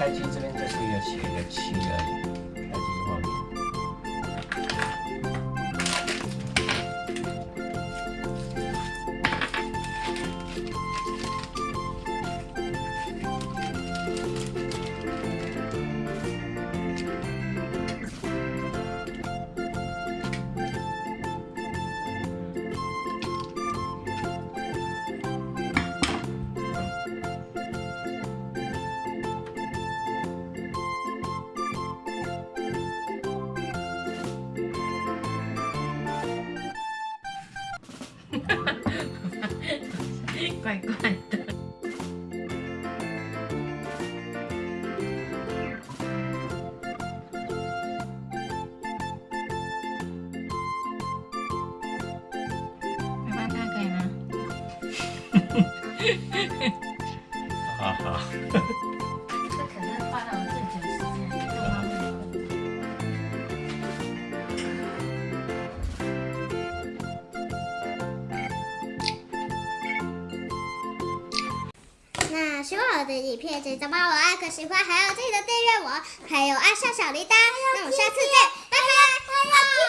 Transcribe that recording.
开机这边就是一个写一个七而已，怪怪的。爸爸，这样可以吗？哈哈，这可是花了那希望我的影片记得帮我按个喜欢，还要记得订阅我，还有按下小铃铛。那我们下次见，拜拜。